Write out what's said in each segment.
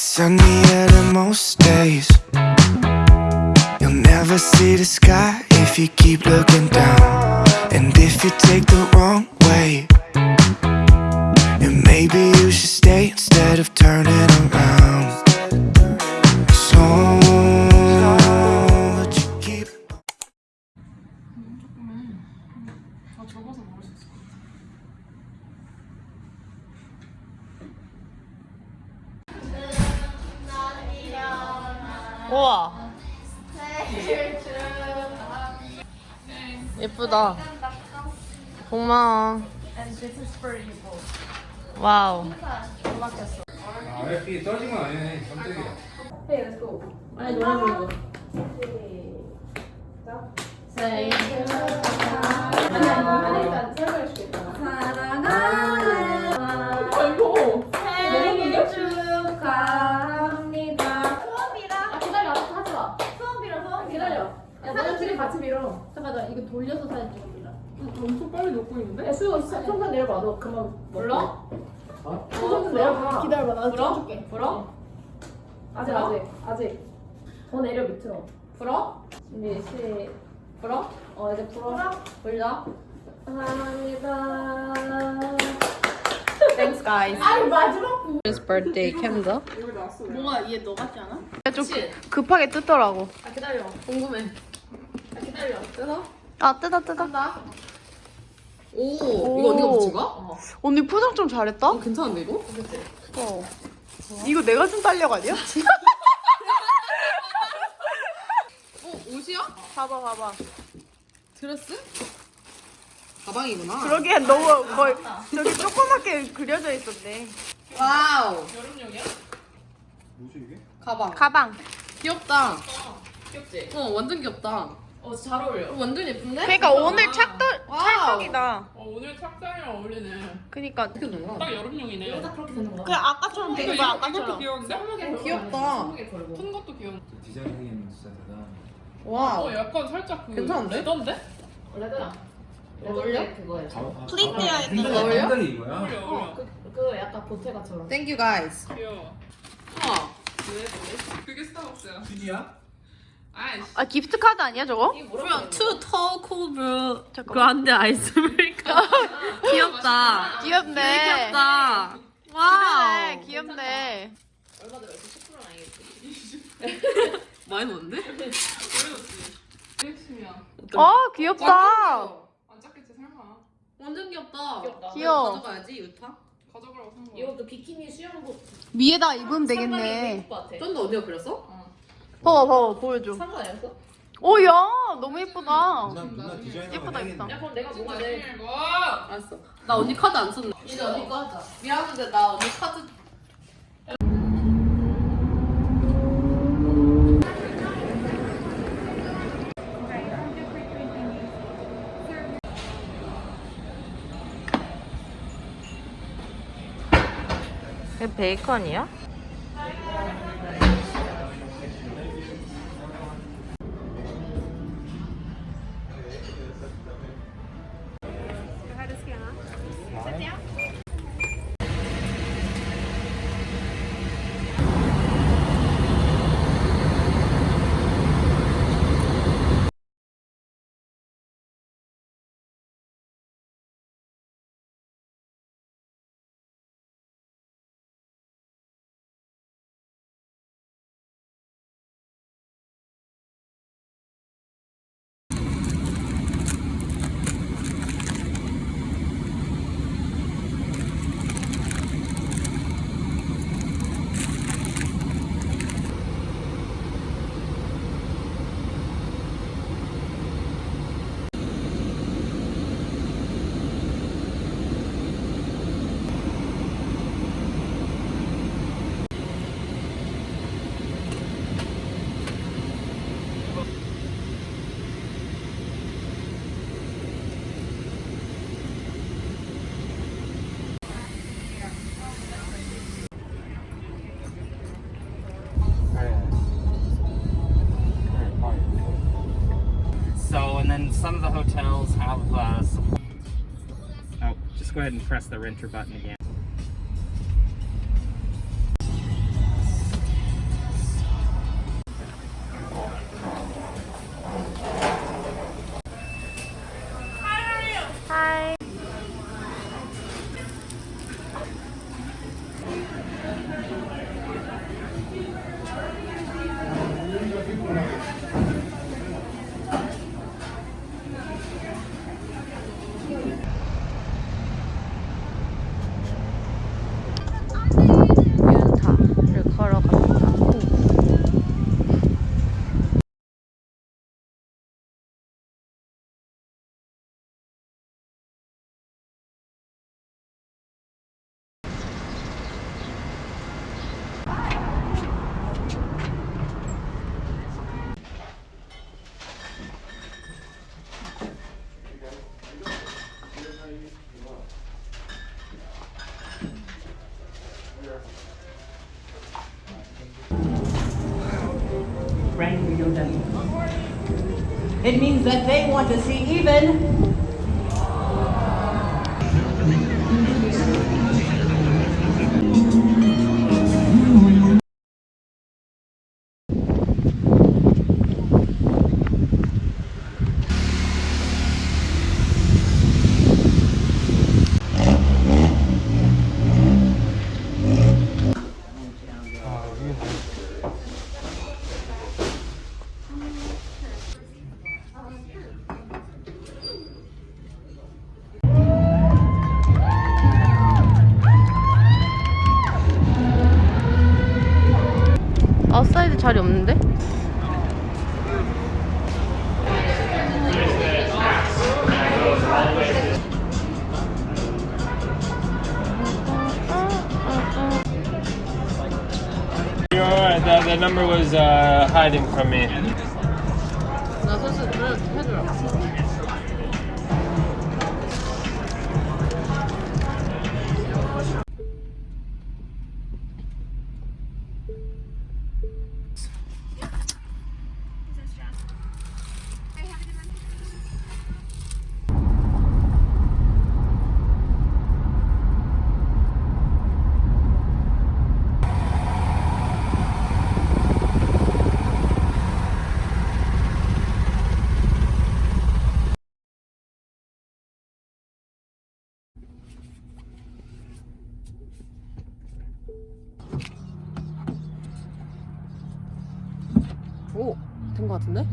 It's sunnier than most days. You'll never see the sky if you keep looking down. And if you take the wrong way, then maybe you should stay instead of turning around. 예쁘다 고마워 와우 아, 왜 떨어진 건 아니네. 깜짝이야. 아니 노래 부르고. 아 야 너네 둘이 같이 밀어. 잠깐 나 이거 돌려서 사진 찍어줄라. 엄청 빨리 넣고 있는데? 야 수호 손만 내려봐. 너 그만 불러? 어? 손좀 내려봐. 기다려봐. 나 찍어줄게. 불어? 아직 아직 아직. 더 내려 밑으로. 불어? 준비 시. 불어? 어 이제 불어. 불러. 감사합니다. Thanks guys 아니 마지막 부. His birthday candle 뭐가 얘 너 같지 않아? 좀 급하게 뜯더라고 아 기다려. 궁금해. 아 기다려. 뜯어? 아 뜯어 뜯어 오, 이거 언니가 붙인 거야? 어. 언니 포장 좀 잘했다 어, 괜찮은데 이거? 어. 이거 내가 준 딸력 아니야? 어, 옷이야? 봐봐 봐봐 드레스? 가방이구나. 그러기엔 너무 거의 저기 조그맣게 그려져 있었네 wow. 여름용이야? 뭐지 이게? 가방. 가방 귀엽다. 귀엽지? 어, 완전 귀엽다. 어 잘 어울려. 어, 완전 예쁜데? 그러니까 오늘 찰떡 wow. 찰떡이다 어 오늘 착장이랑 어울리네. 그니까 어떻게 된 거야? 딱 여름용이네. 딱 그렇게 되는 거야. 그냥 아까처럼 되는 거야 아까처럼 귀여운데? 어, 귀엽다. 큰 것도 귀여운데. designing 진짜 대단. wow. 어 약간 살짝 그 괜찮은데? leather인데? 레드야. 어울려? 그거예요. 플리트야 핸들이 어울려? 핸들이 이거야? 어울려 어울려. 그, 그 약간 보테가처럼. Thank you guys. 귀여워. 우와. 왜? 왜? 그게 스타벅스야. 휴지야? 아 기프트 카드 아니야 저거? tall cold brew 잠깐만. grande ice americano. 귀엽다. 귀엽네 귀엽다. wow. 귀엽네 얼마 들었지? 10%는 아니겠지? 많이 넣었는데? 어 귀엽다 안 작겠지 설마. 완전 귀엽다. 귀엽다. 귀여워. 가져가야지 유타. 가져가라고 산 거야. 이것도 비키니 수영복. 위에다 입으면 상당히 되겠네. 쩐도 언니가 그렸어? 봐봐 봐봐 보여줘 상관 아니었어? 오야 너무 예쁘다 예쁘다, 예쁘다. 야 그럼 내가 뭐가 내? 이거. 알았어. 나 언니 카드 안 썼네. 이제 언니 거 하자. 미안한데 나 언니 카드 베이컨이야? Ahead and press the renter button again. It means that they want to see even. that, number was uh, hiding from me. No, this is 오, 된거 같은데?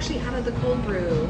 actually out of the cold brew.